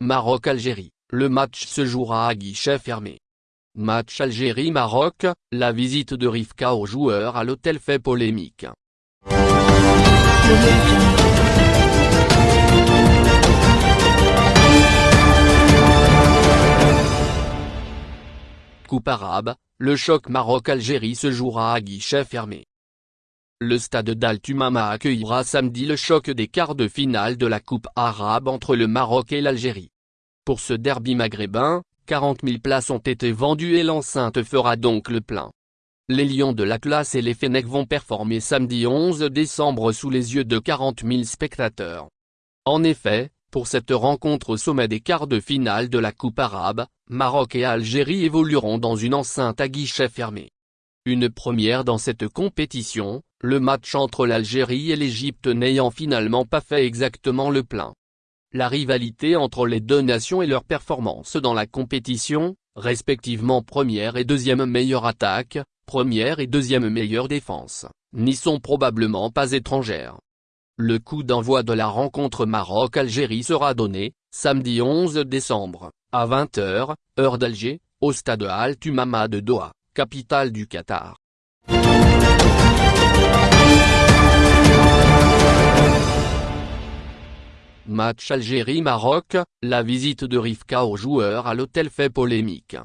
Maroc-Algérie, le match se jouera à guichet fermé. Match Algérie-Maroc, la visite de Rivka aux joueurs à l'hôtel fait polémique. Coupe arabe, le choc Maroc-Algérie se jouera à guichet fermé. Le stade d'Al-Tumama accueillera samedi le choc des quarts de finale de la Coupe arabe entre le Maroc et l'Algérie. Pour ce derby maghrébin, 40 000 places ont été vendues et l'enceinte fera donc le plein. Les Lions de l'Atlas et les Fennecs vont performer samedi 11 décembre sous les yeux de 40 000 spectateurs. En effet, pour cette rencontre au sommet des quarts de finale de la Coupe arabe, Maroc et Algérie évolueront dans une enceinte à guichet fermé. Une première dans cette compétition, le match entre l'Algérie et l'Égypte n'ayant finalement pas fait exactement le plein. La rivalité entre les deux nations et leur performance dans la compétition, respectivement première et deuxième meilleure attaque, première et deuxième meilleure défense, n'y sont probablement pas étrangères. Le coup d'envoi de la rencontre Maroc-Algérie sera donné, samedi 11 décembre, à 20h, heure d'Alger, au stade Al-Tumama de Doha, capitale du Qatar. Match Algérie-Maroc, la visite de Rivka aux joueurs à l'hôtel fait polémique.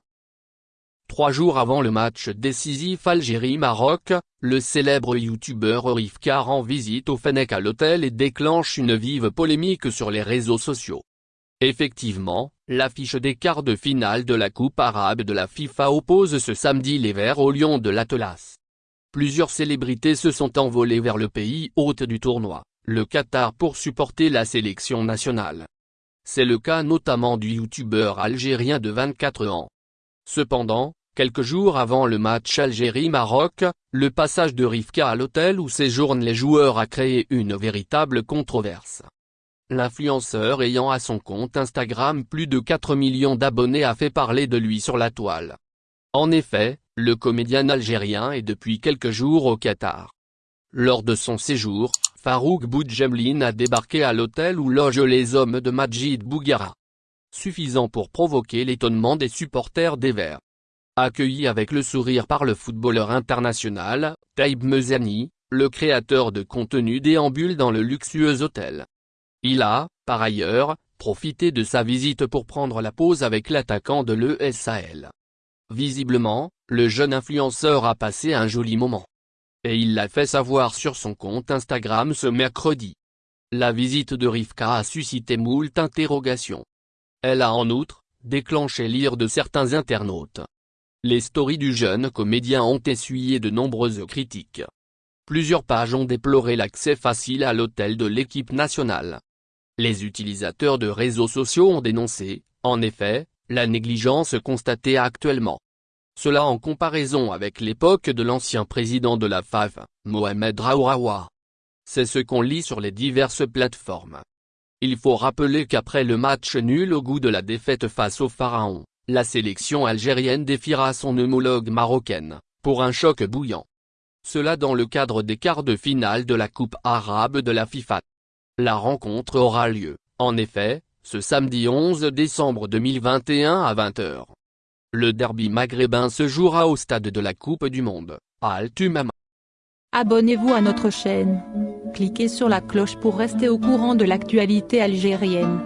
Trois jours avant le match décisif Algérie-Maroc, le célèbre youtubeur Rivka rend visite au Fennec à l'hôtel et déclenche une vive polémique sur les réseaux sociaux. Effectivement, l'affiche des quarts de finale de la Coupe arabe de la FIFA oppose ce samedi les Verts aux Lions de l'Atlas. Plusieurs célébrités se sont envolées vers le pays hôte du tournoi le Qatar pour supporter la sélection nationale. C'est le cas notamment du youtubeur algérien de 24 ans. Cependant, quelques jours avant le match Algérie-Maroc, le passage de Rivka à l'hôtel où séjournent les joueurs a créé une véritable controverse. L'influenceur ayant à son compte Instagram plus de 4 millions d'abonnés a fait parler de lui sur la toile. En effet, le comédien algérien est depuis quelques jours au Qatar. Lors de son séjour, Farouk Boudjemlin a débarqué à l'hôtel où logent les hommes de Majid Bougara. Suffisant pour provoquer l'étonnement des supporters des Verts. Accueilli avec le sourire par le footballeur international, Taïb Mezani, le créateur de contenu déambule dans le luxueux hôtel. Il a, par ailleurs, profité de sa visite pour prendre la pause avec l'attaquant de l'ESAL. Visiblement, le jeune influenceur a passé un joli moment et il l'a fait savoir sur son compte Instagram ce mercredi. La visite de Rivka a suscité moult interrogations. Elle a en outre, déclenché l'ire de certains internautes. Les stories du jeune comédien ont essuyé de nombreuses critiques. Plusieurs pages ont déploré l'accès facile à l'hôtel de l'équipe nationale. Les utilisateurs de réseaux sociaux ont dénoncé, en effet, la négligence constatée actuellement. Cela en comparaison avec l'époque de l'ancien président de la FAF, Mohamed Raourawa. C'est ce qu'on lit sur les diverses plateformes. Il faut rappeler qu'après le match nul au goût de la défaite face au Pharaon, la sélection algérienne défiera son homologue marocaine, pour un choc bouillant. Cela dans le cadre des quarts de finale de la Coupe arabe de la FIFA. La rencontre aura lieu, en effet, ce samedi 11 décembre 2021 à 20h. Le derby maghrébin se jouera au stade de la Coupe du Monde, à Altumama. Abonnez-vous à notre chaîne. Cliquez sur la cloche pour rester au courant de l'actualité algérienne.